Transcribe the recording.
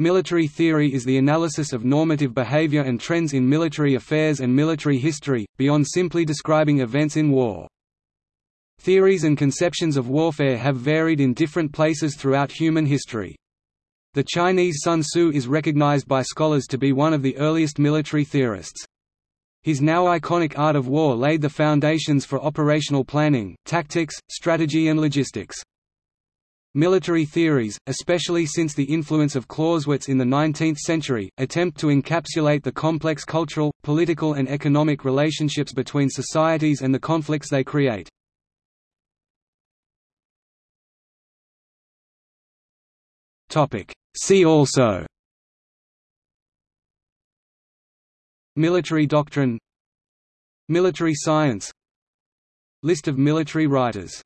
Military theory is the analysis of normative behavior and trends in military affairs and military history, beyond simply describing events in war. Theories and conceptions of warfare have varied in different places throughout human history. The Chinese Sun Tzu is recognized by scholars to be one of the earliest military theorists. His now iconic Art of War laid the foundations for operational planning, tactics, strategy and logistics. Military theories, especially since the influence of Clausewitz in the 19th century, attempt to encapsulate the complex cultural, political and economic relationships between societies and the conflicts they create. See also Military doctrine Military science List of military writers